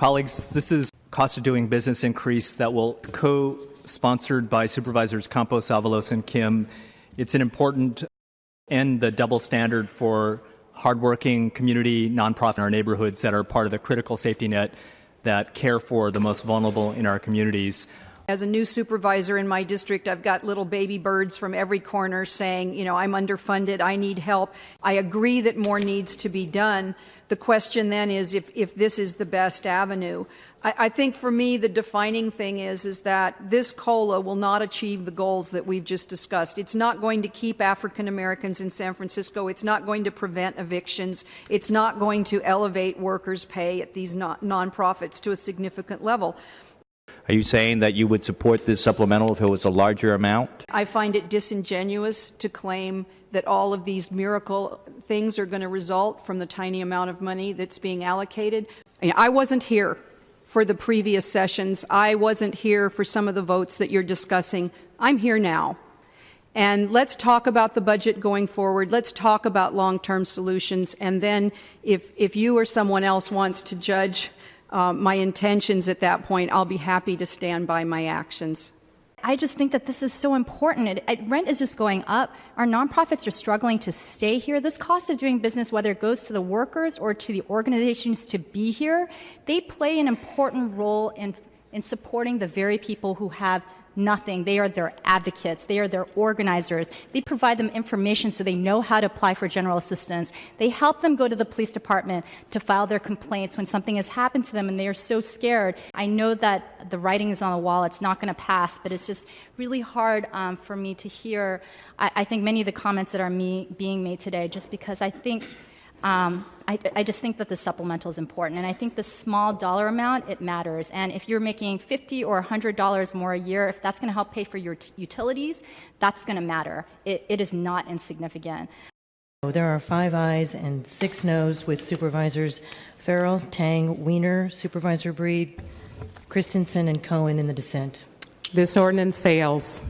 Colleagues, this is cost of doing business increase that will co-sponsored by Supervisors Campos, Avalos, and Kim. It's an important end the double standard for hardworking community nonprofit in our neighborhoods that are part of the critical safety net that care for the most vulnerable in our communities. As a new supervisor in my district, I've got little baby birds from every corner saying, you know, I'm underfunded, I need help. I agree that more needs to be done. The question then is if, if this is the best avenue. I, I think for me, the defining thing is, is that this COLA will not achieve the goals that we've just discussed. It's not going to keep African Americans in San Francisco. It's not going to prevent evictions. It's not going to elevate workers' pay at these non- nonprofits to a significant level. Are you saying that you would support this supplemental if it was a larger amount? I find it disingenuous to claim that all of these miracle things are going to result from the tiny amount of money that's being allocated. I wasn't here for the previous sessions. I wasn't here for some of the votes that you're discussing. I'm here now. And let's talk about the budget going forward. Let's talk about long term solutions. And then, if, if you or someone else wants to judge uh, my intentions at that point, I'll be happy to stand by my actions. I just think that this is so important. It, it, rent is just going up. Our nonprofits are struggling to stay here. This cost of doing business, whether it goes to the workers or to the organizations to be here, they play an important role in, in supporting the very people who have nothing. They are their advocates. They are their organizers. They provide them information so they know how to apply for general assistance. They help them go to the police department to file their complaints when something has happened to them and they are so scared. I know that the writing is on the wall. It's not going to pass, but it's just really hard um, for me to hear. I, I, think many of the comments that are me being made today, just because I think um, I, I, just think that the supplemental is important, and I think the small dollar amount it matters. And if you're making fifty or hundred dollars more a year, if that's going to help pay for your t- utilities, that's going to matter. It, it is not insignificant. There are five ayes and six noes with supervisors Farrell, Tang, Wiener, Supervisor Breed, Christensen, and Cohen in the dissent. This ordinance fails.